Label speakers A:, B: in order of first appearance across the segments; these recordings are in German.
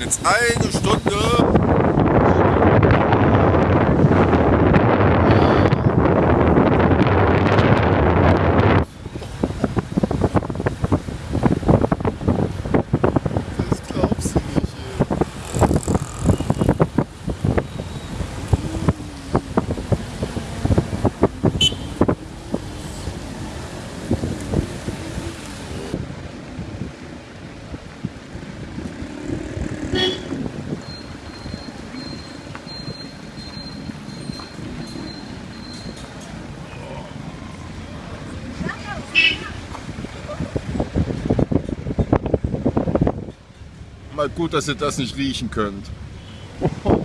A: jetzt eine Stunde. Mal gut, dass ihr das nicht riechen könnt.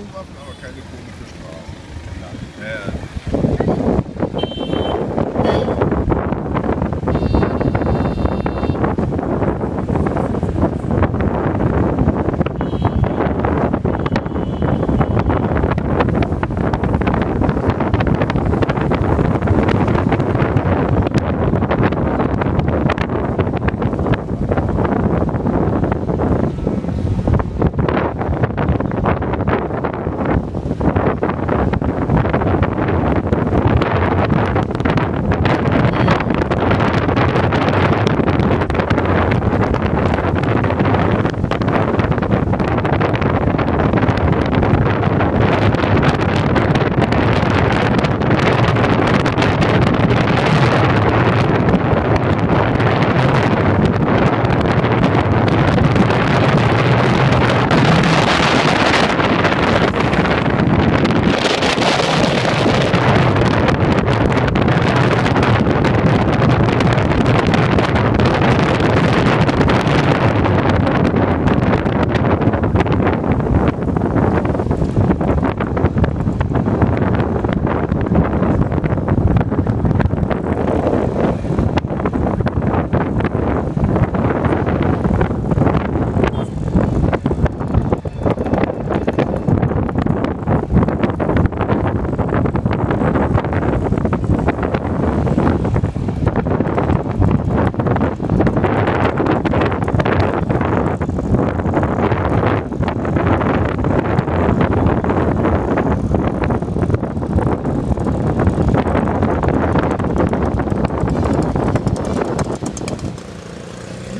A: Atomwaffen, aber keine komische Strafe. Ja.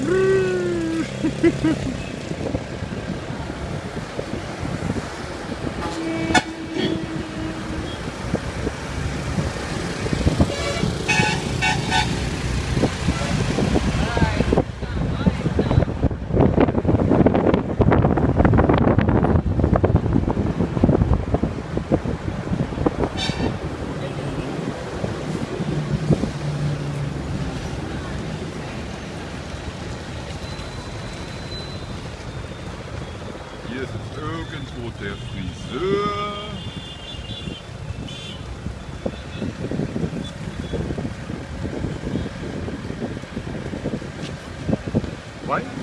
A: Ру! Hier ist jetzt irgendwo der Friseur. Wein?